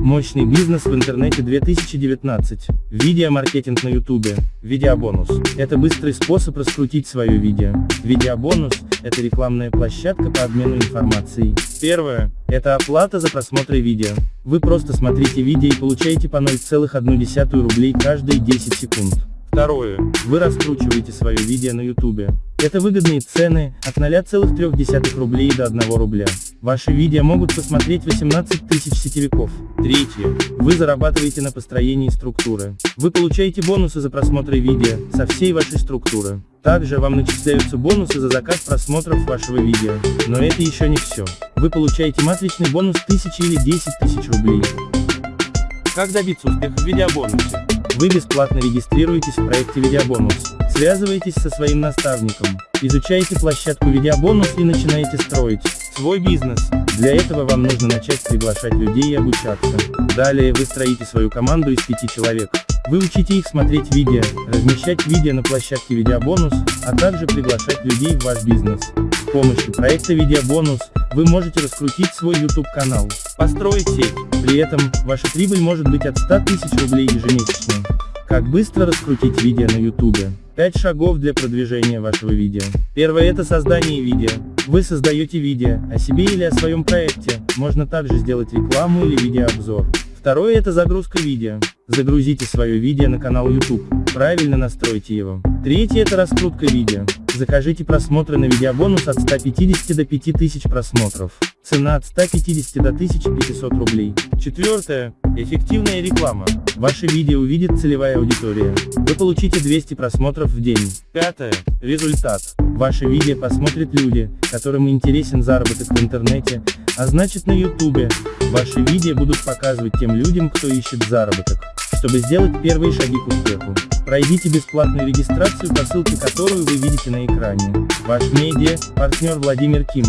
Мощный бизнес в интернете 2019. Видеомаркетинг на ютубе. Видеобонус. Это быстрый способ раскрутить свое видео. Видеобонус – это рекламная площадка по обмену информацией. Первое – это оплата за просмотр видео. Вы просто смотрите видео и получаете по 0,1 рублей каждые 10 секунд. Второе. Вы раскручиваете свое видео на ютубе. Это выгодные цены, от 0,3 рублей до 1 рубля. Ваши видео могут посмотреть 18 тысяч сетевиков. Третье. Вы зарабатываете на построении структуры. Вы получаете бонусы за просмотры видео, со всей вашей структуры. Также вам начисляются бонусы за заказ просмотров вашего видео. Но это еще не все. Вы получаете матричный бонус 1000 или 10 тысяч рублей. Как добиться успеха в видеобонусе? Вы бесплатно регистрируетесь в проекте Видеобонус, связываетесь со своим наставником, изучаете площадку Видеобонус и начинаете строить свой бизнес. Для этого вам нужно начать приглашать людей и обучаться. Далее вы строите свою команду из пяти человек. Вы учите их смотреть видео, размещать видео на площадке Видеобонус, а также приглашать людей в ваш бизнес. С помощью проекта Видеобонус вы можете раскрутить свой YouTube канал, построить сеть. При этом, ваша прибыль может быть от 100 тысяч рублей ежемесячно. Как быстро раскрутить видео на YouTube? 5 шагов для продвижения вашего видео. Первое это создание видео. Вы создаете видео, о себе или о своем проекте, можно также сделать рекламу или видеообзор. Второе это загрузка видео. Загрузите свое видео на канал YouTube, правильно настройте его. Третье это раскрутка видео. Закажите просмотры на видеобонус от 150 до 5000 просмотров. Цена от 150 до 1500 рублей. Четвертое. Эффективная реклама. Ваше видео увидит целевая аудитория. Вы получите 200 просмотров в день. Пятое. Результат. Ваше видео посмотрят люди, которым интересен заработок в интернете, а значит на ютубе. Ваши видео будут показывать тем людям, кто ищет заработок. Чтобы сделать первые шаги к успеху, пройдите бесплатную регистрацию по ссылке, которую вы видите на экране. Ваш медиа, партнер Владимир Ким.